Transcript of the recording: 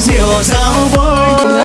diều sao vôi